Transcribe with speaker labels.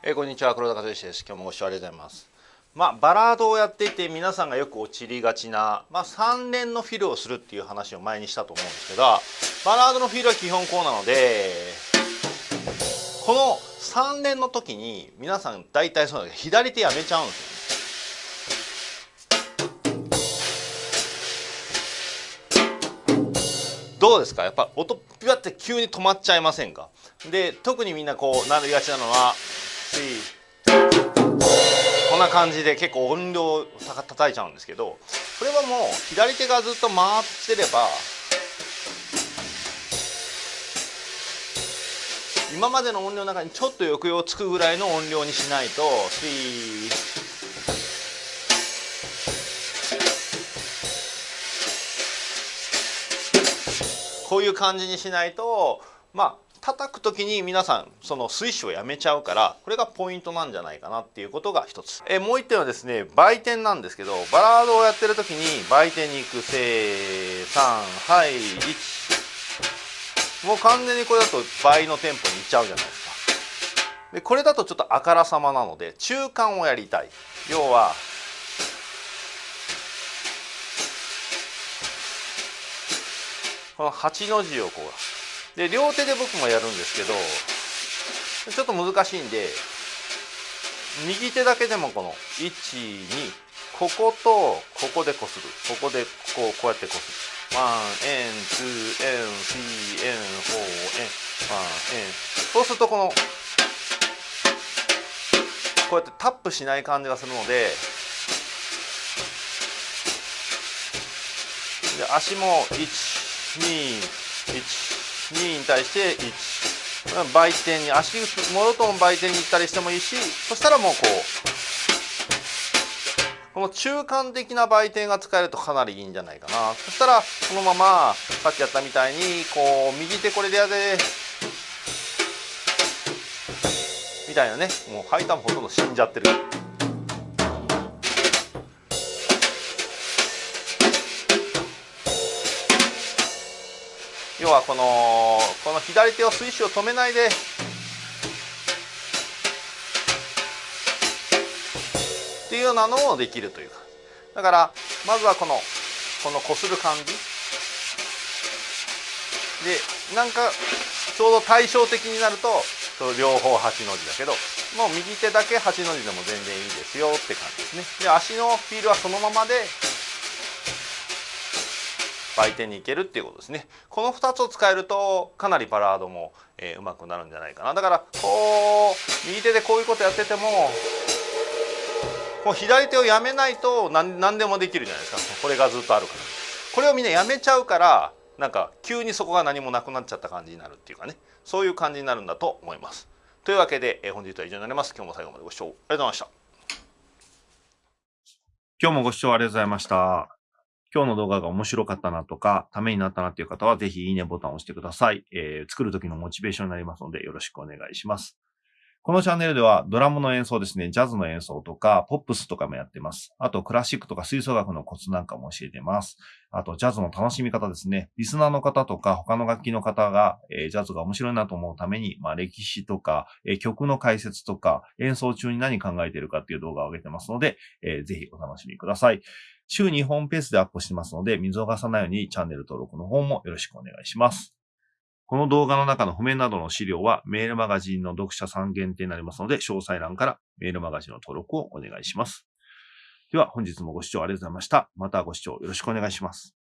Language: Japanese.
Speaker 1: えー、こんにちは黒田和之です。今日もご視聴ありがとうございます。まあバラードをやっていて皆さんがよく陥りがちなまあ3連のフィルをするっていう話を前にしたと思うんですけどバラードのフィルは基本こうなのでこの3連の時に皆さん大体そうなんです左手やめちゃうんですよどうですか？やっぱ音ピュって急に止まっちゃいませんか？で特にみんなこうなりがちなのはこんな感じで結構音量を叩いちゃうんですけどこれはもう左手がずっと回ってれば今までの音量の中にちょっと抑揚つくぐらいの音量にしないとこういう感じにしないとまあ叩く時に皆さんそのスイッシュをやめちゃうからこれがポイントなんじゃないかなっていうことが一つ。えもう一点はですね売店なんですけどバラードをやってる時に売店に行くせー3はい1もう完全にこれだと倍のテンポにいっちゃうじゃないですか。でこれだとちょっとあからさまなので中間をやりたい。要はこの8の字をこうで両手で僕もやるんですけどちょっと難しいんで右手だけでもこの12こことここでこする。ここでこうこうやってこする。 One and two and three and four and. One and.そうするとこのこうやってタップしない感じがするのでで足も1 212に対して1売店に足もろとも売店に行ったりしてもいいしそしたらもうこうこの中間的な売店が使えるとかなりいいんじゃないかなそしたらこのままさっきやったみたいにこう右手これでやでみたいなねもうハイターもほとんど死んじゃってる。要はこのこの左手をスイッシュを止めないでっていうようなのもできるという。かだからまずはこのこのこする感じ。でなんかちょうど対照的になると両方8の字だけどもう右手だけ8の字でも全然いいですよって感じですね。で足のフィールはそのままで売店に行けるっていうことですね。この2つを使えるとかなりバラードも、えー、うまくなるんじゃないかな。だからこう右手でこういうことやっててもこう左手をやめないと何何でもできるじゃないですか。これがずっとあるから。これをみんなやめちゃうからなんか急にそこが何もなくなっちゃった感じになるっていうかね。そういう感じになるんだと思います。というわけで、えー、本日は以上になります。今日も最後までご視聴ありがとうございました。
Speaker 2: 今日もご視聴ありがとうございました。今日の動画が面白かったなとか、ためになったなっていう方は、ぜひいいねボタンを押してください。えー、作る時のモチベーションになりますので、よろしくお願いします。このチャンネルではドラムの演奏ですね、ジャズの演奏とか、ポップスとかもやってます。あと、クラシックとか吹奏楽のコツなんかも教えてます。あと、ジャズの楽しみ方ですね。リスナーの方とか、他の楽器の方が、えー、ジャズが面白いなと思うために、まあ、歴史とか、えー、曲の解説とか、演奏中に何考えてるかっていう動画を上げてますので、えー、ぜひお楽しみください。週2本ペースでアップしてますので、見逃さないようにチャンネル登録の方もよろしくお願いします。この動画の中の譜面などの資料はメールマガジンの読者さん限定になりますので、詳細欄からメールマガジンの登録をお願いします。では本日もご視聴ありがとうございました。またご視聴よろしくお願いします。